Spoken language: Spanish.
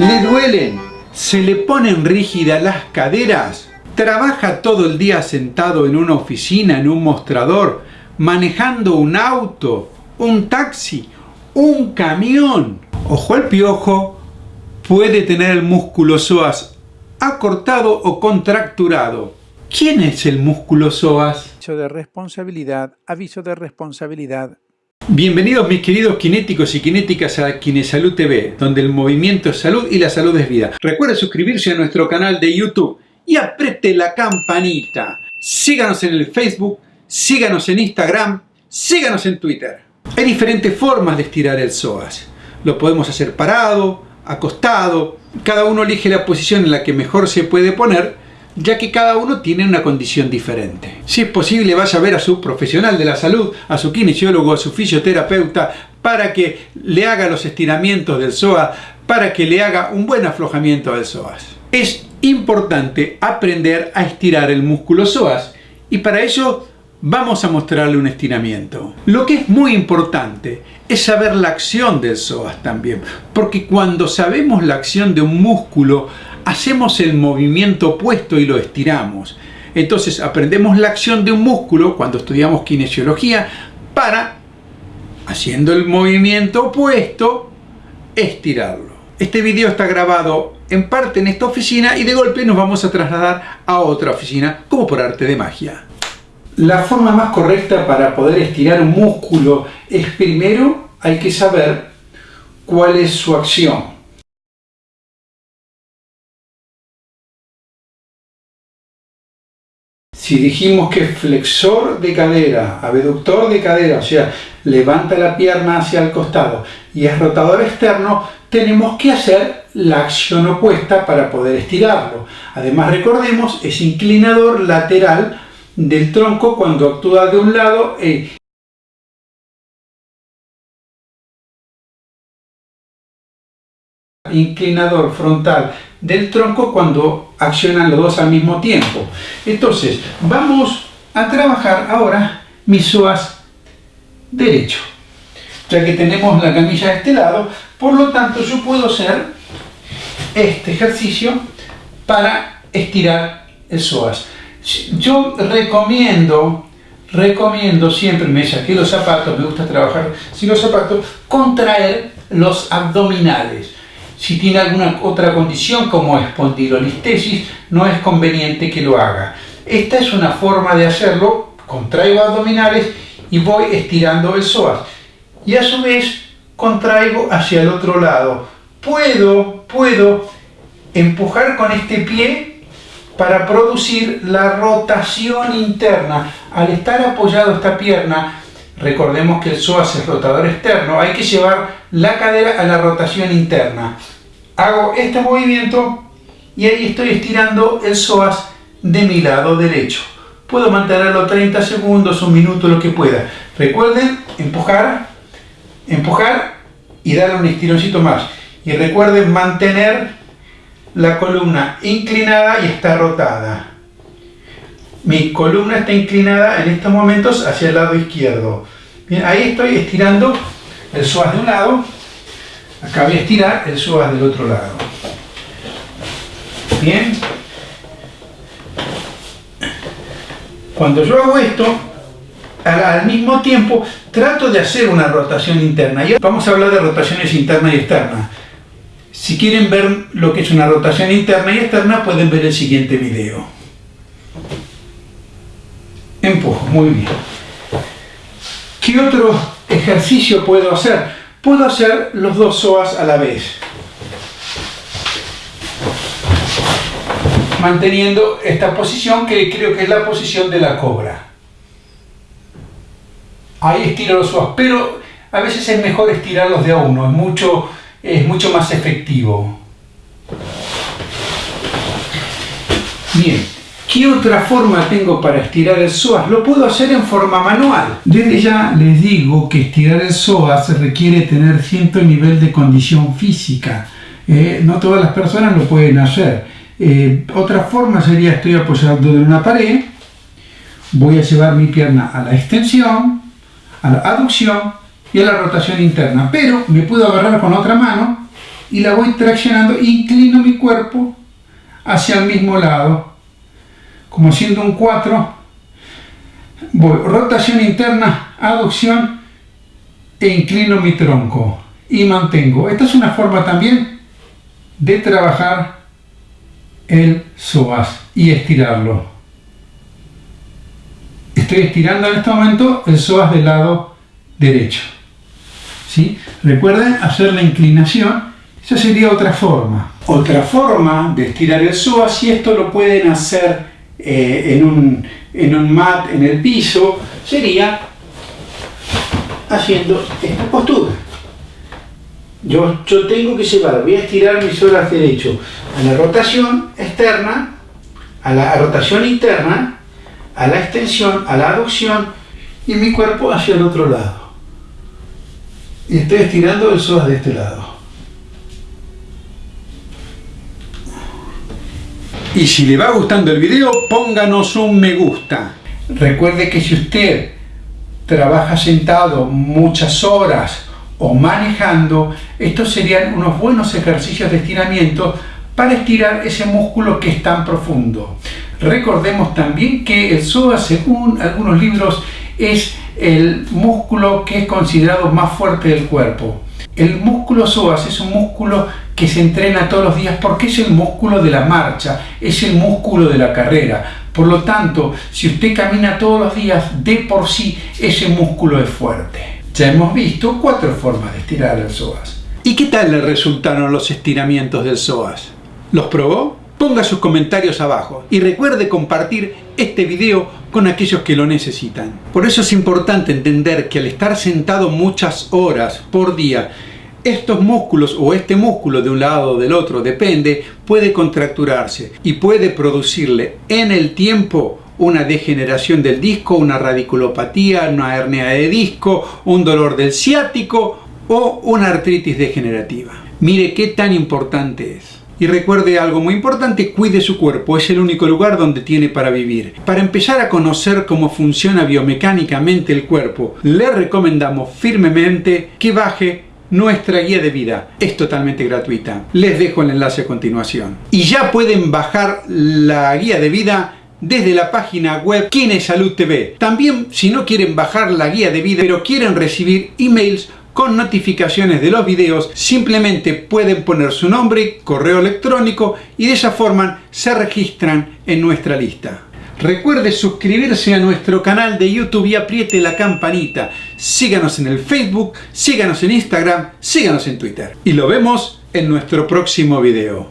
¿Le duelen? ¿Se le ponen rígidas las caderas? ¿Trabaja todo el día sentado en una oficina, en un mostrador, manejando un auto, un taxi, un camión? Ojo al piojo, puede tener el músculo psoas acortado o contracturado. ¿Quién es el músculo psoas? Aviso de responsabilidad, aviso de responsabilidad. Bienvenidos mis queridos kinéticos y kinéticas a Kinesalud TV, donde el movimiento es salud y la salud es vida. Recuerda suscribirse a nuestro canal de YouTube y apriete la campanita. Síganos en el Facebook, síganos en Instagram, síganos en Twitter. Hay diferentes formas de estirar el psoas. Lo podemos hacer parado, acostado, cada uno elige la posición en la que mejor se puede poner ya que cada uno tiene una condición diferente. Si es posible, vaya a ver a su profesional de la salud, a su kinesiólogo, a su fisioterapeuta, para que le haga los estiramientos del psoas, para que le haga un buen aflojamiento del psoas. Es importante aprender a estirar el músculo psoas y para ello vamos a mostrarle un estiramiento. Lo que es muy importante es saber la acción del psoas también, porque cuando sabemos la acción de un músculo, hacemos el movimiento opuesto y lo estiramos. Entonces aprendemos la acción de un músculo cuando estudiamos kinesiología para, haciendo el movimiento opuesto, estirarlo. Este video está grabado en parte en esta oficina y de golpe nos vamos a trasladar a otra oficina como por arte de magia. La forma más correcta para poder estirar un músculo es primero hay que saber cuál es su acción. Si dijimos que flexor de cadera, abductor de cadera, o sea, levanta la pierna hacia el costado y es rotador externo, tenemos que hacer la acción opuesta para poder estirarlo. Además, recordemos, es inclinador lateral del tronco cuando actúa de un lado e inclinador frontal del tronco cuando accionan los dos al mismo tiempo. Entonces, vamos a trabajar ahora mi psoas derecho. Ya que tenemos la camilla de este lado, por lo tanto yo puedo hacer este ejercicio para estirar el psoas. Yo recomiendo, recomiendo siempre, me saqué los zapatos, me gusta trabajar sin los zapatos, contraer los abdominales. Si tiene alguna otra condición como espondilolistesis, no es conveniente que lo haga. Esta es una forma de hacerlo, contraigo abdominales y voy estirando el psoas. Y a su vez contraigo hacia el otro lado. Puedo, puedo empujar con este pie para producir la rotación interna. Al estar apoyado esta pierna, recordemos que el psoas es rotador externo, hay que llevar la cadera a la rotación interna. Hago este movimiento y ahí estoy estirando el psoas de mi lado derecho. Puedo mantenerlo 30 segundos, un minuto, lo que pueda. Recuerden empujar, empujar y darle un estironcito más. Y recuerden mantener la columna inclinada y está rotada. Mi columna está inclinada en estos momentos hacia el lado izquierdo. Bien, ahí estoy estirando el psoas de un lado Acá voy a estirar el psoas del otro lado. Bien. Cuando yo hago esto, al mismo tiempo trato de hacer una rotación interna. Vamos a hablar de rotaciones internas y externas. Si quieren ver lo que es una rotación interna y externa, pueden ver el siguiente video. Muy bien. ¿Qué otro ejercicio puedo hacer? puedo hacer los dos psoas a la vez. Manteniendo esta posición que creo que es la posición de la cobra. Ahí estiro los psoas, pero a veces es mejor estirarlos de a uno, es mucho, es mucho más efectivo. Bien, ¿Qué otra forma tengo para estirar el psoas? Lo puedo hacer en forma manual. Desde ya les digo que estirar el psoas requiere tener cierto nivel de condición física. Eh, no todas las personas lo pueden hacer. Eh, otra forma sería estoy apoyado en una pared, voy a llevar mi pierna a la extensión, a la aducción y a la rotación interna. Pero me puedo agarrar con otra mano y la voy traccionando, inclino mi cuerpo hacia el mismo lado, como haciendo un 4, voy rotación interna, aducción e inclino mi tronco y mantengo. Esta es una forma también de trabajar el psoas y estirarlo. Estoy estirando en este momento el psoas del lado derecho. ¿Sí? Recuerden hacer la inclinación, esa sería otra forma. Otra forma de estirar el psoas, y esto lo pueden hacer eh, en, un, en un mat en el piso, sería haciendo esta postura. Yo, yo tengo que llevar, voy a estirar mis horas derecho a la rotación externa, a la rotación interna, a la extensión, a la aducción y mi cuerpo hacia el otro lado. Y estoy estirando el psoas de este lado. Y si le va gustando el video, pónganos un me gusta. Recuerde que si usted trabaja sentado muchas horas o manejando, estos serían unos buenos ejercicios de estiramiento para estirar ese músculo que es tan profundo. Recordemos también que el psoas, según algunos libros, es el músculo que es considerado más fuerte del cuerpo. El músculo psoas es un músculo que se entrena todos los días porque es el músculo de la marcha, es el músculo de la carrera. Por lo tanto, si usted camina todos los días, de por sí ese músculo es fuerte. Ya hemos visto cuatro formas de estirar el psoas. ¿Y qué tal le resultaron los estiramientos del psoas? ¿Los probó? Ponga sus comentarios abajo y recuerde compartir este video con aquellos que lo necesitan. Por eso es importante entender que al estar sentado muchas horas por día, estos músculos o este músculo de un lado o del otro, depende, puede contracturarse y puede producirle en el tiempo una degeneración del disco, una radiculopatía, una hernia de disco, un dolor del ciático o una artritis degenerativa. Mire qué tan importante es. Y recuerde algo muy importante, cuide su cuerpo, es el único lugar donde tiene para vivir. Para empezar a conocer cómo funciona biomecánicamente el cuerpo, le recomendamos firmemente que baje nuestra guía de vida. Es totalmente gratuita. Les dejo el enlace a continuación. Y ya pueden bajar la guía de vida desde la página web Quién Salud TV. También si no quieren bajar la guía de vida pero quieren recibir emails con notificaciones de los videos, simplemente pueden poner su nombre, correo electrónico y de esa forma se registran en nuestra lista. Recuerde suscribirse a nuestro canal de YouTube y apriete la campanita. Síganos en el Facebook, síganos en Instagram, síganos en Twitter. Y lo vemos en nuestro próximo video.